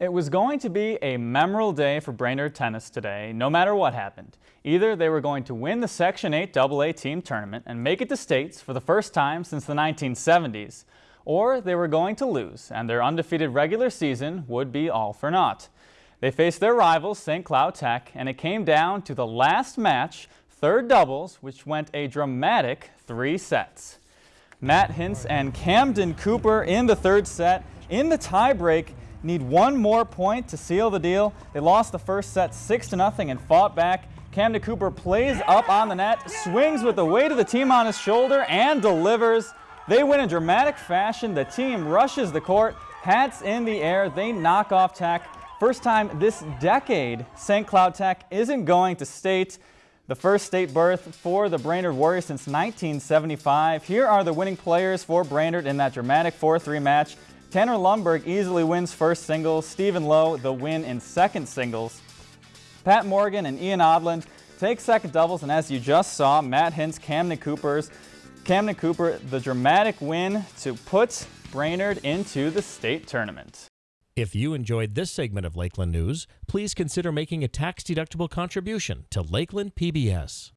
It was going to be a memorable day for Brainerd tennis today, no matter what happened. Either they were going to win the Section 8 AA team tournament and make it to states for the first time since the 1970s, or they were going to lose and their undefeated regular season would be all for naught. They faced their rivals, St. Cloud Tech, and it came down to the last match, third doubles, which went a dramatic three sets. Matt Hintz and Camden Cooper in the third set. In the tiebreak, need one more point to seal the deal. They lost the first set 6 to nothing and fought back. Camden Cooper plays up on the net, swings with the weight of the team on his shoulder and delivers. They win in dramatic fashion. The team rushes the court, hats in the air. They knock off Tech. First time this decade St. Cloud Tech isn't going to state. The first state berth for the Brainerd Warriors since 1975. Here are the winning players for Brainerd in that dramatic 4-3 match. Tanner Lundberg easily wins first singles. Stephen Lowe the win in second singles. Pat Morgan and Ian Odland take second doubles, and as you just saw, Matt Hintz, Camden Cooper's, Camden Cooper the dramatic win to put Brainerd into the state tournament. If you enjoyed this segment of Lakeland News, please consider making a tax-deductible contribution to Lakeland PBS.